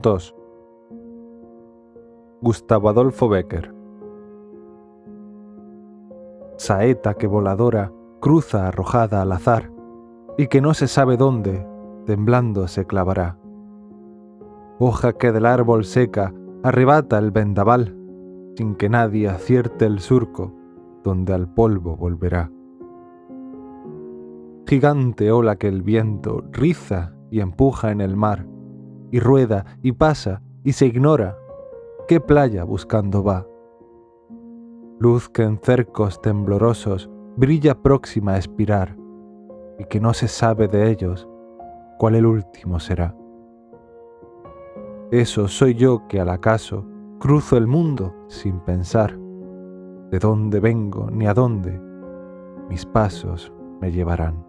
2. Gustavo Adolfo Becker Saeta que voladora cruza arrojada al azar y que no se sabe dónde, temblando se clavará. Hoja que del árbol seca arrebata el vendaval, sin que nadie acierte el surco donde al polvo volverá. Gigante ola que el viento riza y empuja en el mar, y rueda y pasa y se ignora qué playa buscando va. Luz que en cercos temblorosos brilla próxima a expirar, y que no se sabe de ellos cuál el último será. Eso soy yo que al acaso cruzo el mundo sin pensar de dónde vengo ni a dónde mis pasos me llevarán.